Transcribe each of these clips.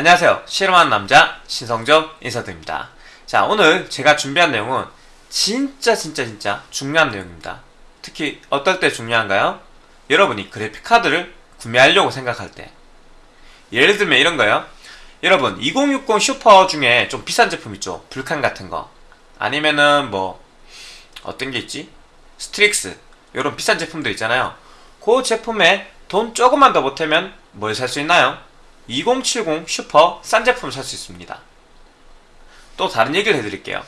안녕하세요. 실험하는 남자 신성조 인사드립니다. 자, 오늘 제가 준비한 내용은 진짜 진짜 진짜 중요한 내용입니다. 특히 어떨 때 중요한가요? 여러분이 그래픽 카드를 구매하려고 생각할 때. 예를 들면 이런 거요. 여러분, 2060 슈퍼 중에 좀 비싼 제품 있죠? 불칸 같은 거. 아니면은 뭐 어떤 게 있지? 스트릭스. 이런 비싼 제품들 있잖아요. 그 제품에 돈 조금만 더 보태면 뭘 살 수 있나요? 2070 슈퍼 싼 제품을 살 수 있습니다. 또 다른 얘기를 해드릴게요.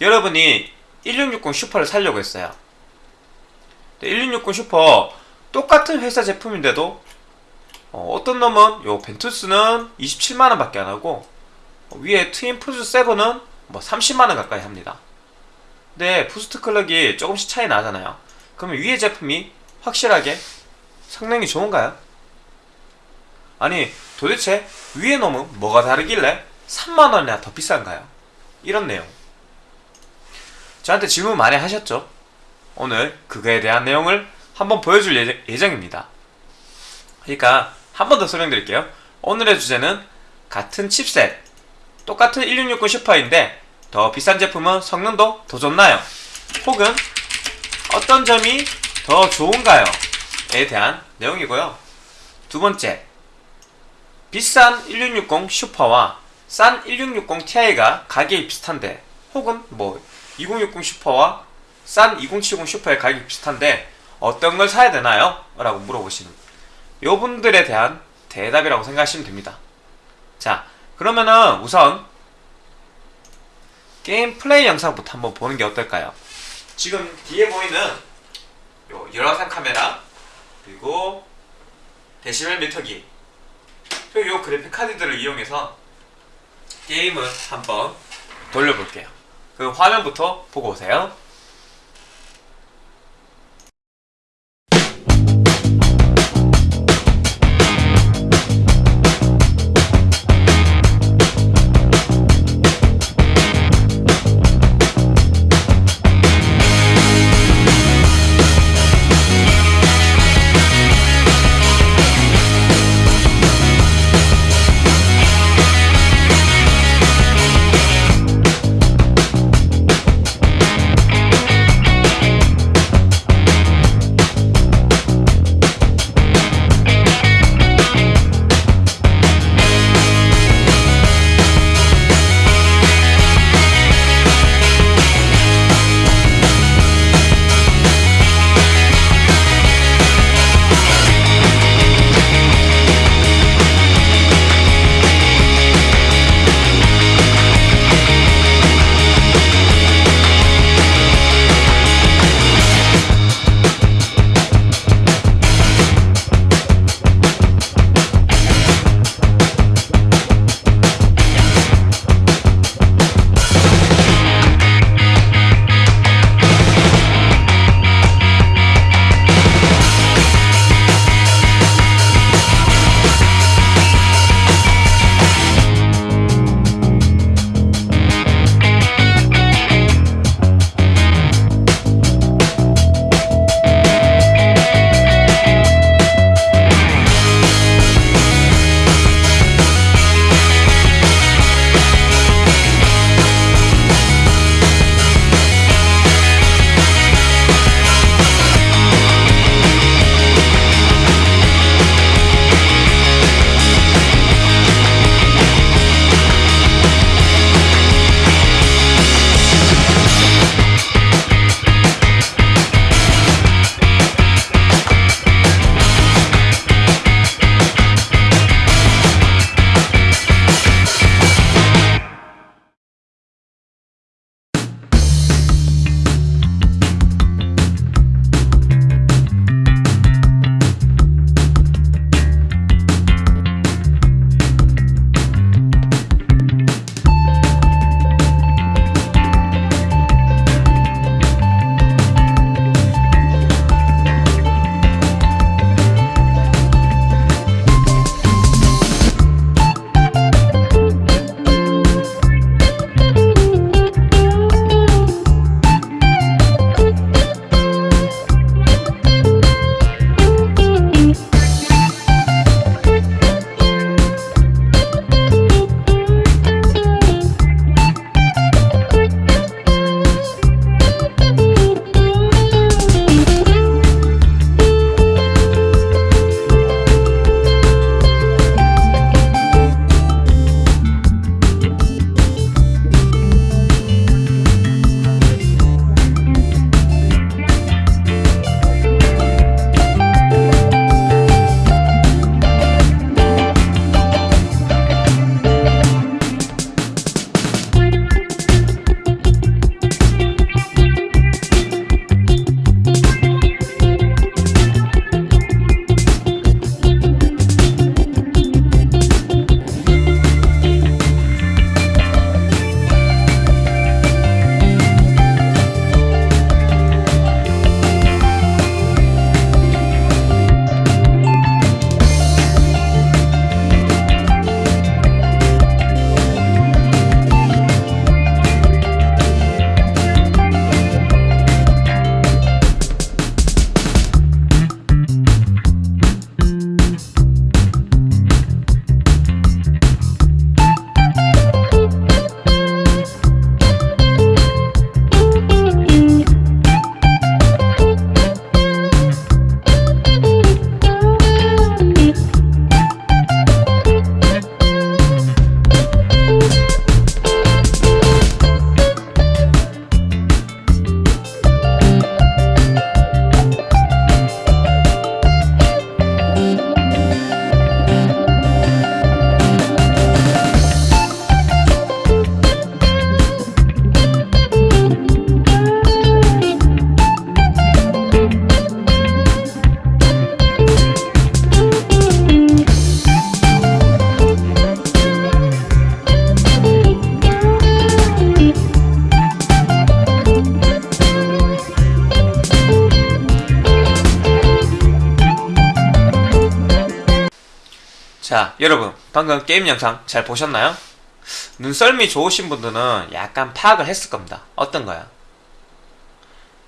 여러분이 1660 슈퍼를 사려고 했어요. 1660 슈퍼 똑같은 회사 제품인데도 어떤 놈은 요 벤투스는 27만원 밖에 안 하고 어, 위에 트윈 프로저 7은 뭐 30만원 가까이 합니다. 근데 부스트 클럭이 조금씩 차이 나잖아요. 그러면 위에 제품이 확실하게 성능이 좋은가요? 아니 도대체 위에 놈은 뭐가 다르길래 3만원이나 더 비싼가요? 이런 내용 저한테 질문 많이 하셨죠? 오늘 그거에 대한 내용을 한번 보여줄 예정, 예정입니다 그러니까 한 번 더 설명드릴게요 오늘의 주제는 같은 칩셋 똑같은 1660 슈퍼인데 더 비싼 제품은 성능도 더 좋나요? 혹은 어떤 점이 더 좋은가요? 에 대한 내용이고요 두 번째 비싼 1660 슈퍼와 싼 1660 Ti가 가격이 비슷한데 혹은 뭐 2060 슈퍼와 싼 2070 슈퍼의 가격이 비슷한데 어떤 걸 사야 되나요? 라고 물어보시는 요 분들에 대한 대답이라고 생각하시면 됩니다 자 그러면은 우선 게임 플레이 영상부터 한번 보는 게 어떨까요? 지금 뒤에 보이는 요 열화상 카메라 그리고 데시벨 미터기 그리고 이 그래픽 카드들을 이용해서 게임을 한번 돌려볼게요. 그 화면부터 보고 오세요. 자, 여러분, 방금 게임 영상 잘 보셨나요? 눈썰미 좋으신 분들은 약간 파악을 했을 겁니다. 어떤 거야?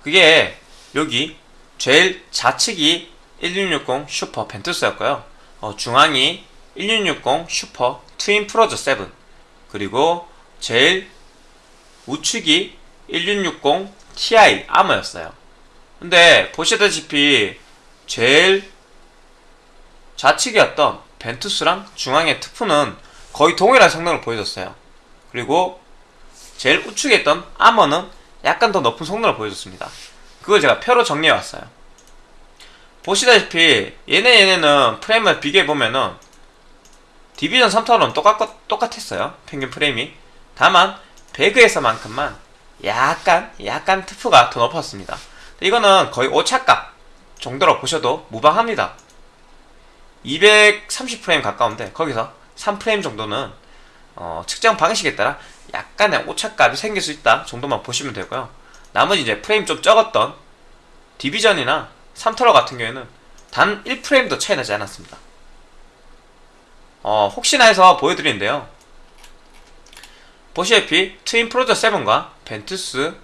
그게 여기 제일 좌측이 1660 슈퍼 벤투스였고요. 어, 중앙이 1660 슈퍼 트윈 프로저 7 그리고 제일 우측이 1660 Ti 아머였어요. 근데 보시다시피 제일 좌측이었던 벤투스랑 중앙의 트프는 거의 동일한 성능을 보여줬어요. 그리고 제일 우측에 있던 아머는 약간 더 높은 성능을 보여줬습니다. 그걸 제가 표로 정리해 왔어요. 보시다시피 얘네 얘네는 프레임을 비교해 보면은 디비전 3타로는 똑같, 똑같았어요. 평균 프레임이. 다만 배그에서만큼만 약간 약간 트프가 더 높았습니다. 이거는 거의 오차값 정도로 보셔도 무방합니다. 230프레임 가까운데 거기서 3프레임 정도는 어, 측정 방식에 따라 약간의 오차값이 생길 수 있다 정도만 보시면 되고요. 나머지 이제 프레임 좀 적었던 디비전이나 3터러 같은 경우에는 단 1프레임도 차이 나지 않았습니다. 어, 혹시나 해서 보여드리는데요. 보시다시피 트윈 프로저 7과 벤투스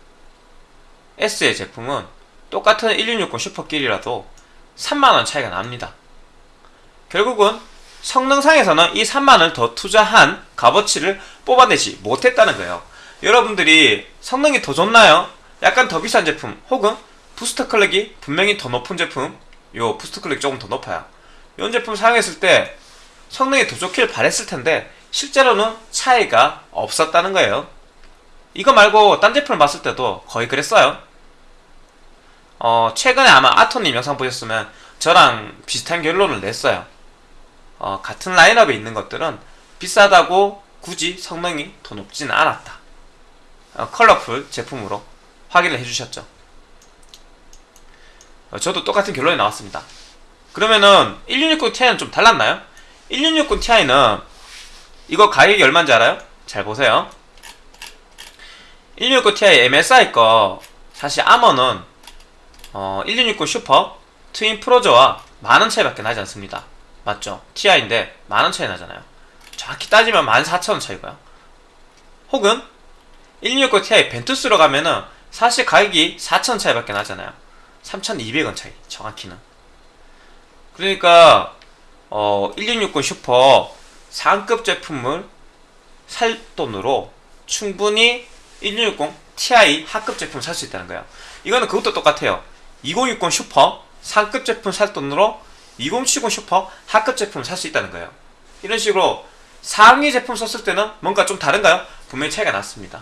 S의 제품은 똑같은 1660 슈퍼길이라도 3만원 차이가 납니다. 결국은 성능상에서는 이 3만원을 더 투자한 값어치를 뽑아내지 못했다는 거예요. 여러분들이 성능이 더 좋나요? 약간 더 비싼 제품 혹은 부스터 클럭이 분명히 더 높은 제품 요 부스터 클럭이 조금 더 높아요. 이런 제품 사용했을 때 성능이 더 좋길 바랬을 텐데 실제로는 차이가 없었다는 거예요. 이거 말고 딴 제품을 봤을 때도 거의 그랬어요. 어, 최근에 아마 아토님 영상 보셨으면 저랑 비슷한 결론을 냈어요. 어, 같은 라인업에 있는 것들은 비싸다고 굳이 성능이 더 높지는 않았다. 어, 컬러풀 제품으로 확인을 해주셨죠. 어, 저도 똑같은 결론이 나왔습니다. 그러면은 1660 Ti는 좀 달랐나요? 1660 Ti는 이거 가격이 얼마인지 알아요? 잘 보세요. 1660 Ti MSI 거 사실 아머는 어, 1660 슈퍼 트윈 프로저와 만원 차이밖에 나지 않습니다. 맞죠? TI인데 만원 차이 나잖아요. 정확히 따지면 14,000원 차이고요. 혹은 1660 Ti 벤투스로 가면은 사실 가격이 4,000원 차이밖에 나잖아요. 3,200원 차이 정확히는. 그러니까 어, 1660 슈퍼 상급 제품을 살 돈으로 충분히 1660 Ti 하급 제품을 살수 있다는 거예요. 이거는 그것도 똑같아요. 2060 슈퍼 상급 제품 살 돈으로 2070 슈퍼 하급 제품을 살 수 있다는 거예요. 이런 식으로 상위 제품 썼을 때는 뭔가 좀 다른가요? 분명히 차이가 났습니다.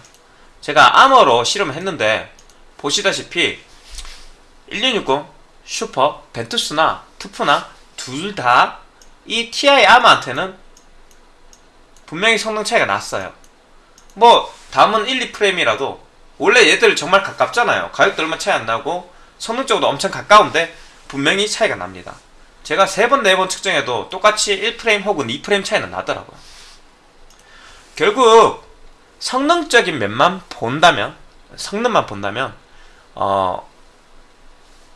제가 아머로 실험을 했는데 보시다시피 1660 슈퍼 벤투스나 투프나 둘 다 이 TI 아머한테는 분명히 성능 차이가 났어요. 뭐 다음은 1, 2프레임이라도 원래 얘들 정말 가깝잖아요. 가격도 얼마 차이 안 나고 성능적으로 엄청 가까운데 분명히 차이가 납니다. 제가 세 번, 네 번 측정해도 똑같이 1프레임 혹은 2프레임 차이는 나더라고요. 결국 성능적인 면만 본다면 성능만 본다면 어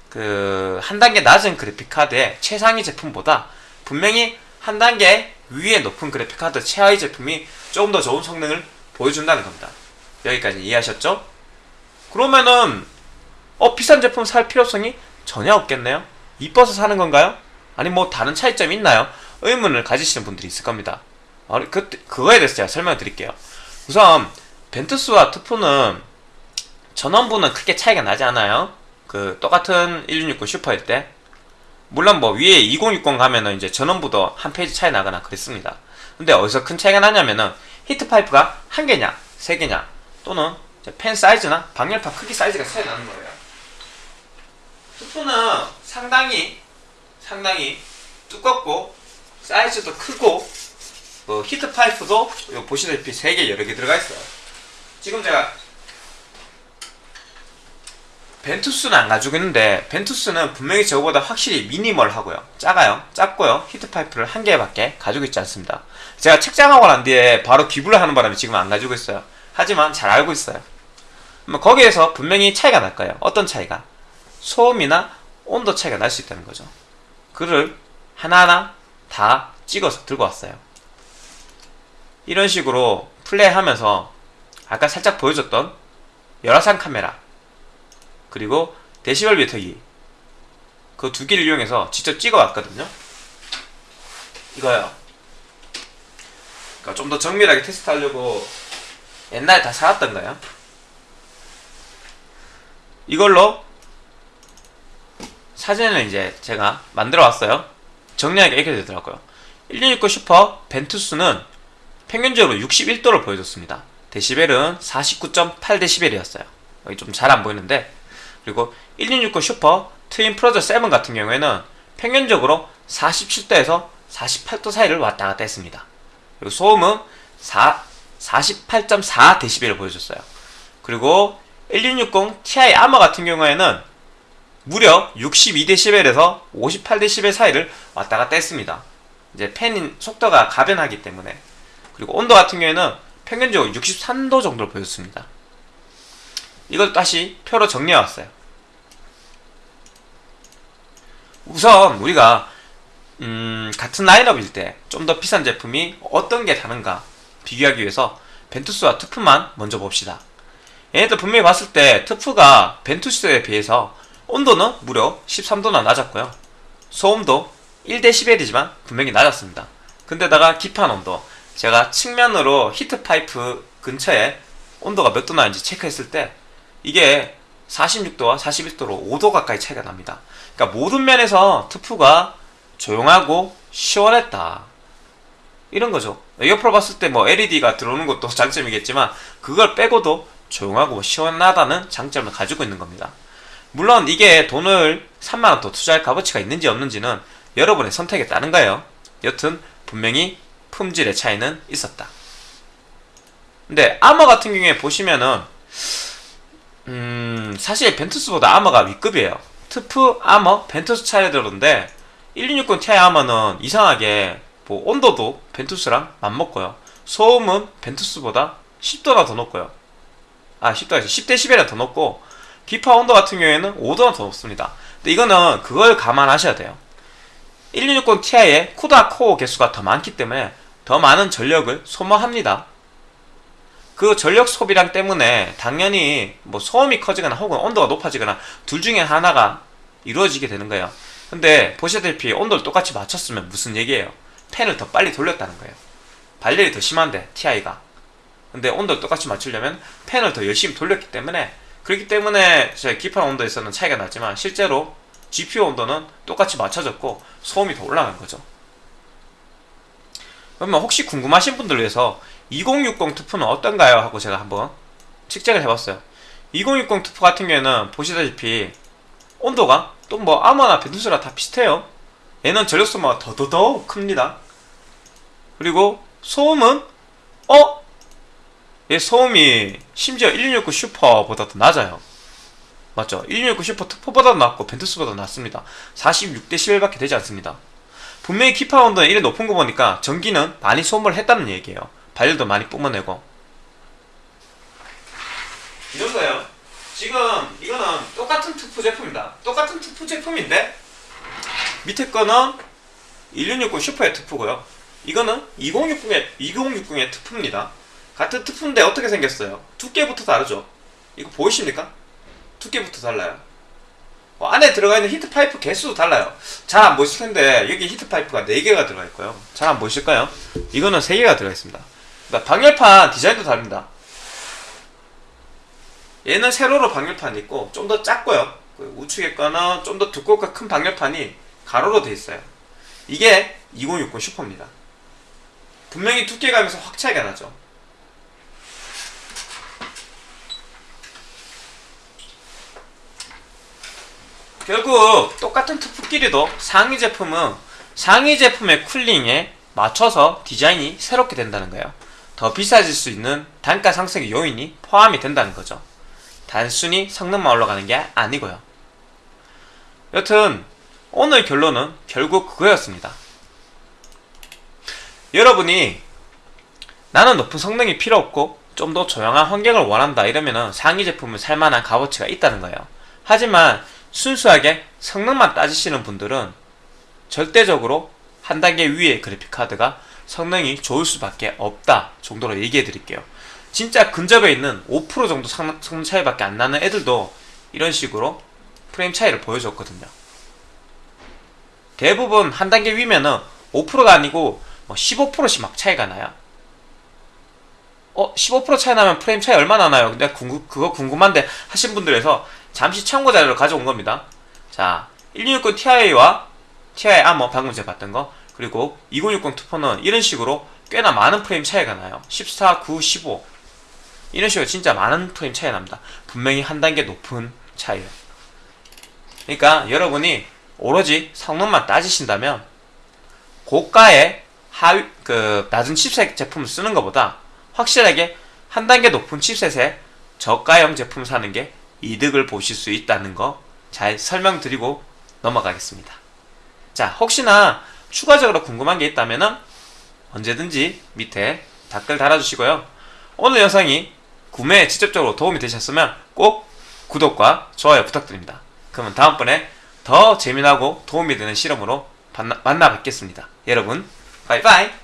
그 한 단계 낮은 그래픽 카드의 최상위 제품보다 분명히 한 단계 위에 높은 그래픽 카드 최하위 제품이 조금 더 좋은 성능을 보여준다는 겁니다. 여기까지 이해하셨죠? 그러면은 어 비싼 제품 살 필요성이 전혀 없겠네요. 이뻐서 사는 건가요? 아니 뭐 다른 차이점이 있나요? 의문을 가지시는 분들이 있을 겁니다. 어, 그, 그거에 대해서 제가 설명을 드릴게요. 우선 벤투스와 트프는 전원부는 크게 차이가 나지 않아요. 그 똑같은 1660 슈퍼일 때 물론 뭐 위에 2060 가면은 이제 전원부도 한 phase 차이 나거나 그랬습니다. 근데 어디서 큰 차이가 나냐면은 히트 파이프가 한 개냐, 세 개냐, 또는 팬 사이즈나 방열판 크기 사이즈가 차이 나는 거예요. 트프는 상당히 상당히 두껍고 사이즈도 크고 뭐 히트 파이프도 보시다시피 3개 여러 개 들어가 있어요. 지금 제가 벤투스는 안 가지고 있는데 벤투스는 분명히 저거보다 확실히 미니멀하고요. 작아요. 작고요. 히트 파이프를 한 개밖에 가지고 있지 않습니다. 제가 측정하고 난 뒤에 바로 기부를 하는 바람에 지금 안 가지고 있어요. 하지만 잘 알고 있어요. 뭐 거기에서 분명히 차이가 날 거예요. 어떤 차이가? 소음이나 온도 차이가 날 수 있다는 거죠. 그를 하나하나 다 찍어서 들고 왔어요. 이런 식으로 플레이하면서 아까 살짝 보여줬던 열화상 카메라 그리고 데시벨 메터기 그 두 개를 이용해서 직접 찍어 왔거든요. 이거요. 그러니까 좀 더 정밀하게 테스트하려고 옛날에 다 사왔던 거예요. 이걸로 사진을 이제 제가 만들어 왔어요. 정리하기가 이렇게 되더라고요. 1669 슈퍼 벤투스는 평균적으로 61도를 보여줬습니다. 데시벨은 49.8데시벨이었어요. 여기 좀 잘 안 보이는데 그리고 1669 슈퍼 트윈 프로저 7 같은 경우에는 평균적으로 47도에서 48도 사이를 왔다 갔다 했습니다. 그리고 소음은 4, 48.4데시벨을 보여줬어요. 그리고 1660 Ti 아머 같은 경우에는 무려 62데시벨에서 58데시벨 사이를 왔다 갔다 했습니다. 이제 팬인 속도가 가변하기 때문에 그리고 온도 같은 경우에는 평균적으로 63도 정도를 보였습니다. 이걸 다시 표로 정리해 왔어요. 우선 우리가 음, 같은 라인업일 때 좀 더 비싼 제품이 어떤 게 다른가 비교하기 위해서 벤투스와 트프만 먼저 봅시다. 얘네들 분명히 봤을 때 트프가 벤투스에 비해서 온도는 무려 13도나 낮았고요. 소음도 1dB이지만 분명히 낮았습니다. 근데다가 기판 온도 제가 측면으로 히트 파이프 근처에 온도가 몇 도 나는지 체크했을 때 이게 46도와 41도로 5도 가까이 차이가 납니다. 그러니까 모든 면에서 트프가 조용하고 시원했다. 이런 거죠. 옆으로 봤을 때 뭐 LED가 들어오는 것도 장점이겠지만 그걸 빼고도 조용하고 시원하다는 장점을 가지고 있는 겁니다. 물론 이게 돈을 3만원 더 투자할 값어치가 있는지 없는지는 여러분의 선택에 따른 거예요. 여튼 분명히 품질의 차이는 있었다. 근데 아머 같은 경우에 보시면은 음 사실 Ventus보다 Armor가 위급이에요. TUF, Armor, Ventus 차례들인데 1660 Ti 아머는 이상하게 뭐 온도도 Ventus랑 맞먹고요. 소음은 Ventus보다 10도나 더 높고요. 아 10도가 아니라 10dB나 더 높고 기판 온도 같은 경우에는 5도나 더 높습니다. 근데 이거는 그걸 감안하셔야 돼요. 1660 Ti의 CUDA 코어 개수가 더 많기 때문에 더 많은 전력을 소모합니다. 그 전력 소비량 때문에 당연히 뭐 소음이 커지거나 혹은 온도가 높아지거나 둘 중에 하나가 이루어지게 되는 거예요. 근데 보시다시피 온도를 똑같이 맞췄으면 무슨 얘기예요? 팬을 더 빨리 돌렸다는 거예요. 발열이 더 심한데 TI가. 근데 온도를 똑같이 맞추려면 팬을 더 열심히 돌렸기 때문에 그렇기 때문에 제 기판 온도에 서는 차이가 나지만 실제로 GPU 온도는 똑같이 맞춰졌고 소음이 더 올라간 거죠. 그러면 혹시 궁금하신 분들 위해서 2060 TUF는 어떤가요? 하고 제가 한번 측정을 해봤어요. 2060 TUF 같은 경우에는 보시다시피 온도가 또 뭐 Armor나 Ventus랑 다 비슷해요. 얘는 전력 소모가 더더더 큽니다. 그리고 소음은 어? 얘 소음이 심지어 1660 슈퍼보다 더 낮아요. 맞죠? 1660 슈퍼 TUF보다 낮고 Ventus보다 낮습니다. 46대 11밖에 되지 않습니다. 분명히 기판 온도는 이래 높은 거 보니까 전기는 많이 소모를 했다는 얘기예요. 발열도 많이 뿜어내고. 이런 거예요. 지금 이거는 똑같은 TUF 제품이다. 똑같은 TUF 제품인데 밑에 거는 1660 슈퍼의 TUF고요. 이거는 2060의 2060의 TUF입니다. 같은 TUF인데 어떻게 생겼어요? 두께부터 다르죠. 이거 보이십니까? 두께부터 달라요. 어, 안에 들어가 있는 히트 파이프 개수도 달라요. 잘 안 보이실 텐데 여기 히트 파이프가 4개가 들어가 있고요. 잘 안 보이실까요? 이거는 3개가 들어가 있습니다. 방열판 디자인도 다릅니다. 얘는 세로로 방열판이 있고 좀 더 작고요. 그 우측에 거는 좀 더 두껍고 큰 방열판이 가로로 돼 있어요. 이게 2060 슈퍼입니다. 분명히 두께감에서 확 차이가 나죠. 결국 똑같은 투프끼리도 상위 제품은 상위 제품의 쿨링에 맞춰서 디자인이 새롭게 된다는 거예요. 더 비싸질 수 있는 단가 상승의 요인이 포함이 된다는 거죠. 단순히 성능만 올라가는 게 아니고요. 여튼 오늘 결론은 결국 그거였습니다. 여러분이 나는 높은 성능이 필요 없고 좀 더 조용한 환경을 원한다 이러면은 상위 제품을 살 만한 값어치가 있다는 거예요. 하지만 순수하게 성능만 따지시는 분들은 절대적으로 한 단계 위의 그래픽 카드가 성능이 좋을 수밖에 없다 정도로 얘기해 드릴게요. 진짜 근접해 있는 5% 정도 성- 성능 차이밖에 안 나는 애들도 이런 식으로 프레임 차이를 보여줬거든요. 대부분 한 단계 위면은 5%가 아니고 뭐 15%씩 막 차이가 나요. 어, 15% 차이 나면 프레임 차이 얼마나 나요? 근데 궁금, 그거 궁금한데 하신 분들에서 잠시 참고 자료를 가져온 겁니다. 자, 1660 Ti와 Ti 아머 방금 제가 봤던 거 그리고 2060 투포는 이런 식으로 꽤나 많은 프레임 차이가 나요. 14, 9, 15 이런 식으로 진짜 많은 프레임 차이 납니다. 분명히 한 단계 높은 차이예요. 그러니까 여러분이 오로지 성능만 따지신다면 고가의 하위 그 낮은 칩셋 제품을 쓰는 것보다 확실하게 한 단계 높은 칩셋의 저가형 제품을 사는 게 이득을 보실 수 있다는 거 잘 설명드리고 넘어가겠습니다. 자, 혹시나 추가적으로 궁금한 게 있다면은 언제든지 밑에 댓글 달아주시고요. 오늘 영상이 구매에 직접적으로 도움이 되셨으면 꼭 구독과 좋아요 부탁드립니다. 그러면 다음번에 더 재미나고 도움이 되는 실험으로 만나 뵙겠습니다. 여러분, 바이바이!